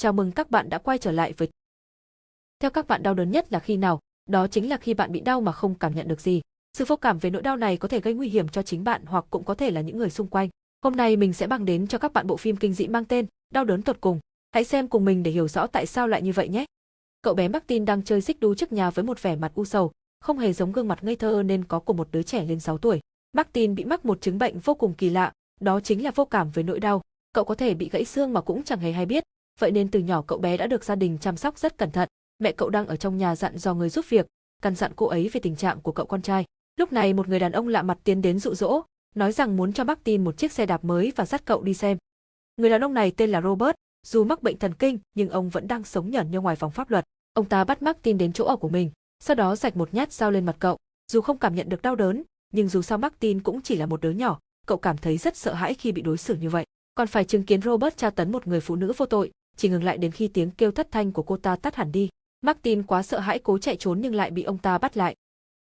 Chào mừng các bạn đã quay trở lại với Theo các bạn đau đớn nhất là khi nào? Đó chính là khi bạn bị đau mà không cảm nhận được gì. Sự vô cảm về nỗi đau này có thể gây nguy hiểm cho chính bạn hoặc cũng có thể là những người xung quanh. Hôm nay mình sẽ bằng đến cho các bạn bộ phim kinh dị mang tên Đau đớn tột cùng. Hãy xem cùng mình để hiểu rõ tại sao lại như vậy nhé. Cậu bé Martin đang chơi xích đu trước nhà với một vẻ mặt u sầu, không hề giống gương mặt ngây thơ nên có của một đứa trẻ lên 6 tuổi. Martin bị mắc một chứng bệnh vô cùng kỳ lạ, đó chính là vô cảm với nỗi đau. Cậu có thể bị gãy xương mà cũng chẳng hề hay biết, vậy nên từ nhỏ cậu bé đã được gia đình chăm sóc rất cẩn thận. Mẹ cậu đang ở trong nhà dặn dò người giúp việc, căn dặn cô ấy về tình trạng của cậu con trai. Lúc này một người đàn ông lạ mặt tiến đến dụ dỗ, nói rằng muốn cho Martin một chiếc xe đạp mới và dắt cậu đi xem. Người đàn ông này tên là Robert, dù mắc bệnh thần kinh nhưng ông vẫn đang sống nhởn như ngoài vòng pháp luật. Ông ta bắt Martin đến chỗ ở của mình, sau đó rạch một nhát dao lên mặt cậu. Dù không cảm nhận được đau đớn, nhưng dù sao Martin cũng chỉ là một đứa nhỏ, cậu cảm thấy rất sợ hãi khi bị đối xử như vậy. Còn phải chứng kiến Robert tra tấn một người phụ nữ vô tội, chỉ ngừng lại đến khi tiếng kêu thất thanh của cô ta tắt hẳn đi. Martin quá sợ hãi cố chạy trốn nhưng lại bị ông ta bắt lại.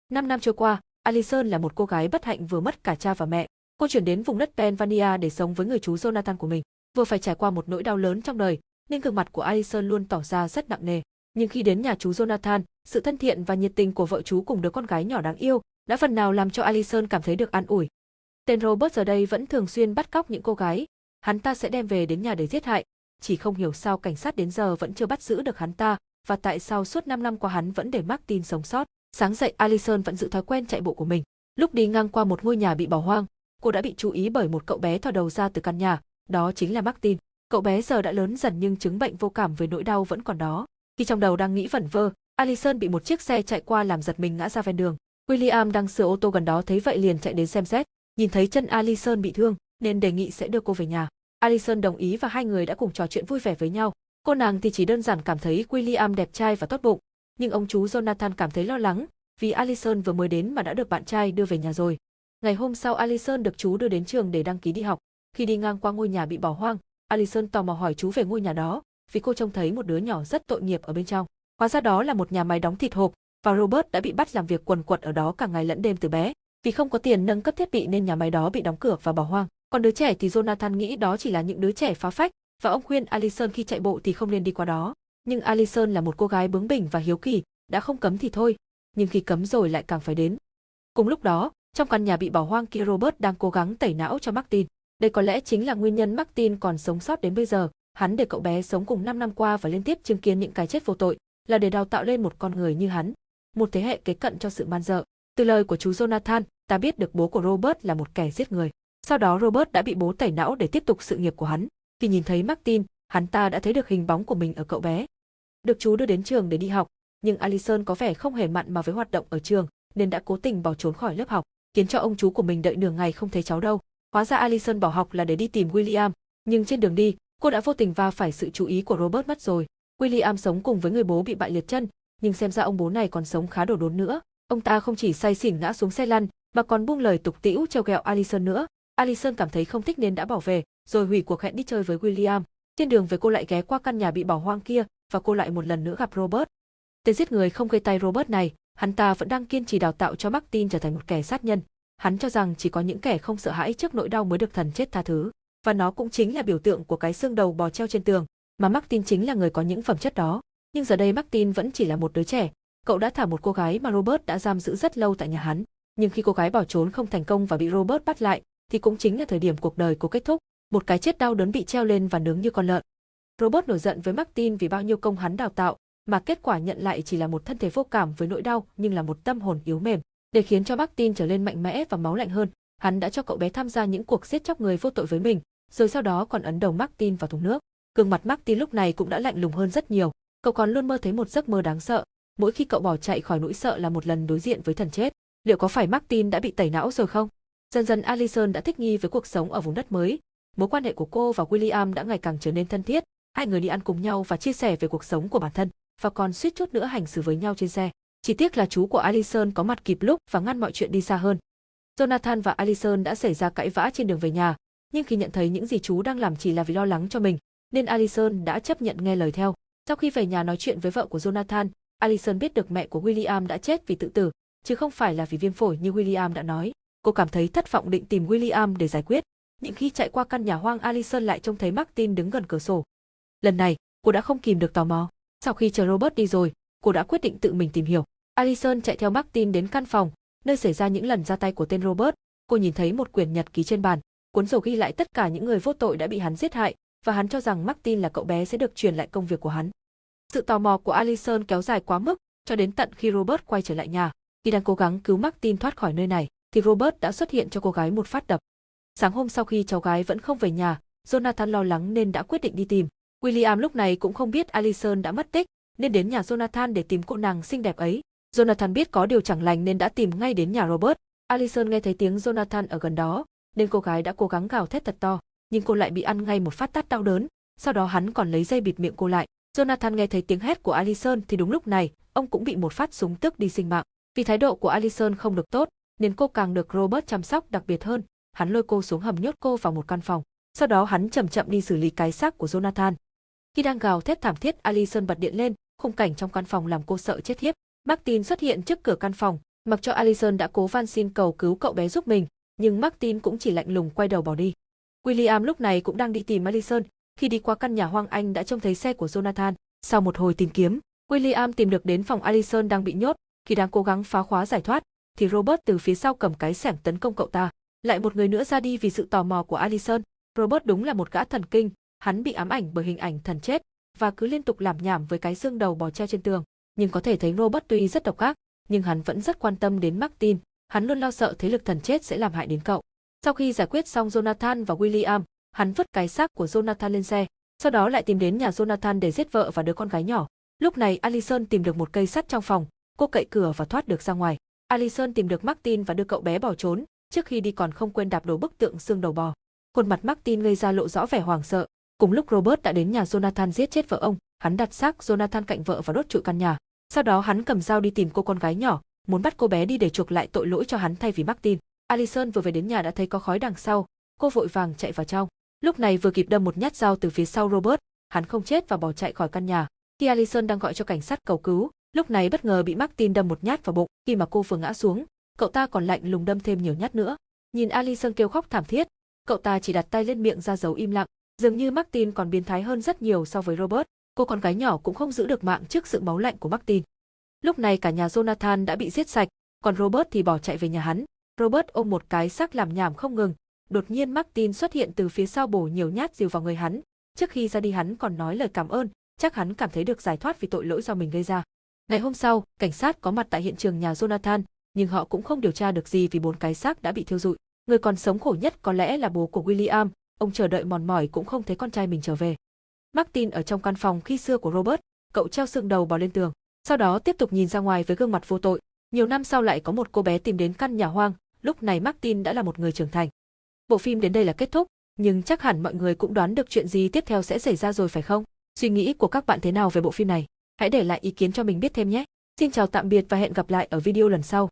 Năm năm trôi qua, Alison là một cô gái bất hạnh vừa mất cả cha và mẹ. Cô chuyển đến vùng đất Pennsylvania để sống với người chú Jonathan của mình. Vừa phải trải qua một nỗi đau lớn trong đời, nên gương mặt của Alison luôn tỏ ra rất nặng nề. Nhưng khi đến nhà chú Jonathan, sự thân thiện và nhiệt tình của vợ chú cùng đứa con gái nhỏ đáng yêu đã phần nào làm cho Alison cảm thấy được an ủi. Tên Robert giờ đây vẫn thường xuyên bắt cóc những cô gái, hắn ta sẽ đem về đến nhà để giết hại, chỉ không hiểu sao cảnh sát đến giờ vẫn chưa bắt giữ được hắn ta, và tại sao suốt 5 năm qua hắn vẫn để Martin sống sót. Sáng dậy Alison vẫn giữ thói quen chạy bộ của mình. Lúc đi ngang qua một ngôi nhà bị bỏ hoang, cô đã bị chú ý bởi một cậu bé thò đầu ra từ căn nhà, đó chính là Martin. Cậu bé giờ đã lớn dần nhưng chứng bệnh vô cảm với nỗi đau vẫn còn đó. Khi trong đầu đang nghĩ vẩn vơ, Alison bị một chiếc xe chạy qua làm giật mình ngã ra ven đường. William đang sửa ô tô gần đó thấy vậy liền chạy đến xem xét, nhìn thấy chân Alison bị thương nên đề nghị sẽ đưa cô về nhà. Alison đồng ý và hai người đã cùng trò chuyện vui vẻ với nhau. Cô nàng thì chỉ đơn giản cảm thấy William đẹp trai và tốt bụng, nhưng ông chú Jonathan cảm thấy lo lắng vì Alison vừa mới đến mà đã được bạn trai đưa về nhà rồi. Ngày hôm sau Alison được chú đưa đến trường để đăng ký đi học. Khi đi ngang qua ngôi nhà bị bỏ hoang, Alison tò mò hỏi chú về ngôi nhà đó, vì cô trông thấy một đứa nhỏ rất tội nghiệp ở bên trong. Hóa ra đó là một nhà máy đóng thịt hộp, và Robert đã bị bắt làm việc quần quật ở đó cả ngày lẫn đêm từ bé. Vì không có tiền nâng cấp thiết bị nên nhà máy đó bị đóng cửa và bỏ hoang. Còn đứa trẻ thì Jonathan nghĩ đó chỉ là những đứa trẻ phá phách, và ông khuyên Alison khi chạy bộ thì không nên đi qua đó. Nhưng Alison là một cô gái bướng bỉnh và hiếu kỳ, đã không cấm thì thôi, nhưng khi cấm rồi lại càng phải đến. Cùng lúc đó, trong căn nhà bị bỏ hoang kia Robert đang cố gắng tẩy não cho Martin. Đây có lẽ chính là nguyên nhân Martin còn sống sót đến bây giờ. Hắn để cậu bé sống cùng 5 năm qua và liên tiếp chứng kiến những cái chết vô tội, là để đào tạo lên một con người như hắn, một thế hệ kế cận cho sự man dợ. Từ lời của chú Jonathan, ta biết được bố của Robert là một kẻ giết người. Sau đó Robert đã bị bố tẩy não để tiếp tục sự nghiệp của hắn. Khi nhìn thấy Martin, hắn ta đã thấy được hình bóng của mình ở cậu bé. Được chú đưa đến trường để đi học, nhưng Allison có vẻ không hề mặn mà với hoạt động ở trường, nên đã cố tình bỏ trốn khỏi lớp học, khiến cho ông chú của mình đợi nửa ngày không thấy cháu đâu. Hóa ra Allison bỏ học là để đi tìm William, nhưng trên đường đi, cô đã vô tình va phải sự chú ý của Robert mất rồi. William sống cùng với người bố bị bại liệt chân, nhưng xem ra ông bố này còn sống khá đồ đốn nữa. Ông ta không chỉ say xỉn ngã xuống xe lăn, mà còn buông lời tục tĩu trêu ghẹo Allison nữa. Alison cảm thấy không thích nên đã bỏ về, rồi hủy cuộc hẹn đi chơi với William. Trên đường về cô lại ghé qua căn nhà bị bỏ hoang kia, và cô lại một lần nữa gặp Robert. Tên giết người không gây tay Robert này, hắn ta vẫn đang kiên trì đào tạo cho Martin trở thành một kẻ sát nhân. Hắn cho rằng chỉ có những kẻ không sợ hãi trước nỗi đau mới được thần chết tha thứ. Và nó cũng chính là biểu tượng của cái xương đầu bò treo trên tường, mà Martin chính là người có những phẩm chất đó. Nhưng giờ đây Martin vẫn chỉ là một đứa trẻ, cậu đã thả một cô gái mà Robert đã giam giữ rất lâu tại nhà hắn. Nhưng khi cô gái bỏ trốn không thành công và bị Robert bắt lại, thì cũng chính là thời điểm cuộc đời cô kết thúc, một cái chết đau đớn bị treo lên và nướng như con lợn. robot nổi giận với Martin vì bao nhiêu công hắn đào tạo, mà kết quả nhận lại chỉ là một thân thể vô cảm với nỗi đau nhưng là một tâm hồn yếu mềm. Để khiến cho Martin trở lên mạnh mẽ và máu lạnh hơn, hắn đã cho cậu bé tham gia những cuộc giết chóc người vô tội với mình, rồi sau đó còn ấn đầu Martin vào thùng nước. Gương mặt Martin lúc này cũng đã lạnh lùng hơn rất nhiều, cậu còn luôn mơ thấy một giấc mơ đáng sợ, mỗi khi cậu bỏ chạy khỏi nỗi sợ là một lần đối diện với thần chết. Liệu có phải Martin đã bị tẩy não rồi không? Dần dần Alison đã thích nghi với cuộc sống ở vùng đất mới, mối quan hệ của cô và William đã ngày càng trở nên thân thiết, hai người đi ăn cùng nhau và chia sẻ về cuộc sống của bản thân, và còn suýt chút nữa hành xử với nhau trên xe. Chỉ tiếc là chú của Alison có mặt kịp lúc và ngăn mọi chuyện đi xa hơn. Jonathan và Alison đã xảy ra cãi vã trên đường về nhà, nhưng khi nhận thấy những gì chú đang làm chỉ là vì lo lắng cho mình, nên Alison đã chấp nhận nghe lời theo. Sau khi về nhà nói chuyện với vợ của Jonathan, Alison biết được mẹ của William đã chết vì tự tử, chứ không phải là vì viêm phổi như William đã nói. Cô cảm thấy thất vọng định tìm William để giải quyết. Những khi chạy qua căn nhà hoang Allison lại trông thấy Martin đứng gần cửa sổ. Lần này, cô đã không kìm được tò mò. Sau khi chờ Robert đi rồi, cô đã quyết định tự mình tìm hiểu. Allison chạy theo Martin đến căn phòng, nơi xảy ra những lần ra tay của tên Robert. Cô nhìn thấy một quyển nhật ký trên bàn, cuốn sổ ghi lại tất cả những người vô tội đã bị hắn giết hại, và hắn cho rằng Martin là cậu bé sẽ được truyền lại công việc của hắn. Sự tò mò của Allison kéo dài quá mức, cho đến tận khi Robert quay trở lại nhà. Khi đang cố gắng cứu Martin thoát khỏi nơi này, thì Robert đã xuất hiện cho cô gái một phát đập. Sáng hôm sau khi cháu gái vẫn không về nhà, Jonathan lo lắng nên đã quyết định đi tìm. William lúc này cũng không biết Alison đã mất tích, nên đến nhà Jonathan để tìm cô nàng xinh đẹp ấy. Jonathan biết có điều chẳng lành nên đã tìm ngay đến nhà Robert. Alison nghe thấy tiếng Jonathan ở gần đó, nên cô gái đã cố gắng gào thét thật to, nhưng cô lại bị ăn ngay một phát tát đau đớn, sau đó hắn còn lấy dây bịt miệng cô lại. Jonathan nghe thấy tiếng hét của Alison thì đúng lúc này, ông cũng bị một phát súng tức đi sinh mạng. Vì thái độ của Alison không được tốt, nên cô càng được Robert chăm sóc đặc biệt hơn. Hắn lôi cô xuống hầm nhốt cô vào một căn phòng. Sau đó hắn chậm chậm đi xử lý cái xác của Jonathan. Khi đang gào thét thảm thiết, Alison bật điện lên, khung cảnh trong căn phòng làm cô sợ chết khiếp. Martin xuất hiện trước cửa căn phòng, mặc cho Alison đã cố van xin cầu cứu cậu bé giúp mình, nhưng Martin cũng chỉ lạnh lùng quay đầu bỏ đi. William lúc này cũng đang đi tìm Alison, khi đi qua căn nhà hoang anh đã trông thấy xe của Jonathan. Sau một hồi tìm kiếm, William tìm được đến phòng Alison đang bị nhốt, khi đang cố gắng phá khóa giải thoát, thì Robert từ phía sau cầm cái sẻng tấn công cậu ta. Lại một người nữa ra đi vì sự tò mò của Alison. Robert đúng là một gã thần kinh, hắn bị ám ảnh bởi hình ảnh thần chết và cứ liên tục làm nhảm với cái xương đầu bò treo trên tường. Nhưng có thể thấy Robert tuy rất độc ác, nhưng hắn vẫn rất quan tâm đến Martin, hắn luôn lo sợ thế lực thần chết sẽ làm hại đến cậu. Sau khi giải quyết xong Jonathan và William, hắn vứt cái xác của Jonathan lên xe, sau đó lại tìm đến nhà Jonathan để giết vợ và đứa con gái nhỏ. Lúc này Alison tìm được một cây sắt trong phòng, cô cậy cửa và thoát được ra ngoài. Alison tìm được Martin và đưa cậu bé bỏ trốn, trước khi đi còn không quên đạp đổ bức tượng xương đầu bò. Khuôn mặt Martin gây ra lộ rõ vẻ hoảng sợ. Cùng lúc Robert đã đến nhà Jonathan giết chết vợ ông, hắn đặt xác Jonathan cạnh vợ và đốt trụi căn nhà. Sau đó hắn cầm dao đi tìm cô con gái nhỏ, muốn bắt cô bé đi để chuộc lại tội lỗi cho hắn thay vì Martin. Alison vừa về đến nhà đã thấy có khói đằng sau, cô vội vàng chạy vào trong. Lúc này vừa kịp đâm một nhát dao từ phía sau Robert, hắn không chết và bỏ chạy khỏi căn nhà. Khi Alison đang gọi cho cảnh sát cầu cứu, lúc này bất ngờ bị Martin đâm một nhát vào bụng, khi mà cô vừa ngã xuống, cậu ta còn lạnh lùng đâm thêm nhiều nhát nữa. Nhìn Alison kêu khóc thảm thiết, cậu ta chỉ đặt tay lên miệng ra dấu im lặng, dường như Martin còn biến thái hơn rất nhiều so với Robert. Cô con gái nhỏ cũng không giữ được mạng trước sự máu lạnh của Martin. Lúc này cả nhà Jonathan đã bị giết sạch, còn Robert thì bỏ chạy về nhà hắn. Robert ôm một cái xác làm nhảm không ngừng. Đột nhiên Martin xuất hiện từ phía sau bổ nhiều nhát dìu vào người hắn. Trước khi ra đi hắn còn nói lời cảm ơn, chắc hắn cảm thấy được giải thoát vì tội lỗi do mình gây ra. Ngày hôm sau, cảnh sát có mặt tại hiện trường nhà Jonathan, nhưng họ cũng không điều tra được gì vì bốn cái xác đã bị thiêu rụi. Người còn sống khổ nhất có lẽ là bố của William, ông chờ đợi mòn mỏi cũng không thấy con trai mình trở về. Martin ở trong căn phòng khi xưa của Robert, cậu treo xương đầu bò lên tường, sau đó tiếp tục nhìn ra ngoài với gương mặt vô tội. Nhiều năm sau lại có một cô bé tìm đến căn nhà hoang, lúc này Martin đã là một người trưởng thành. Bộ phim đến đây là kết thúc, nhưng chắc hẳn mọi người cũng đoán được chuyện gì tiếp theo sẽ xảy ra rồi phải không? Suy nghĩ của các bạn thế nào về bộ phim này? Hãy để lại ý kiến cho mình biết thêm nhé. Xin chào, tạm biệt và hẹn gặp lại ở video lần sau.